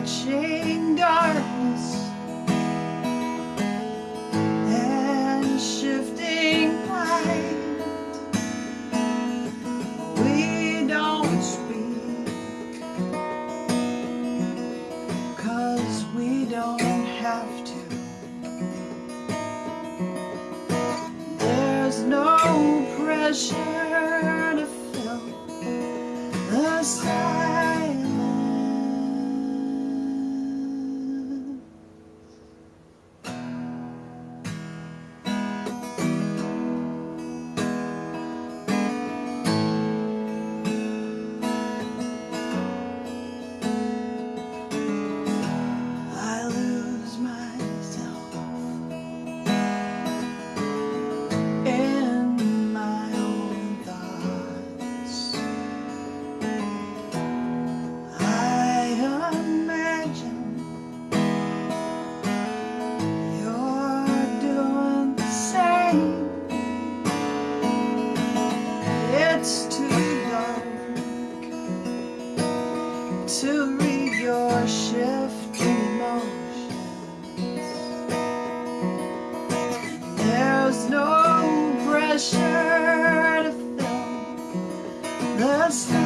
watching darkness and shifting light. We don't speak cause we don't have to. There's no pressure. Pressure to fill the silence.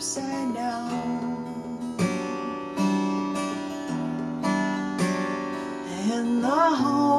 upside down. And the home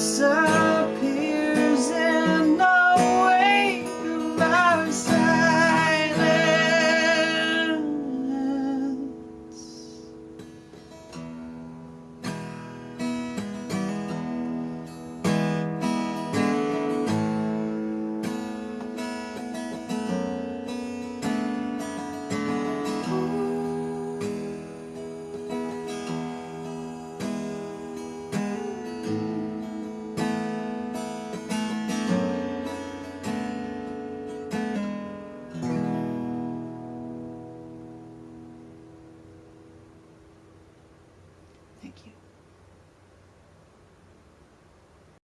side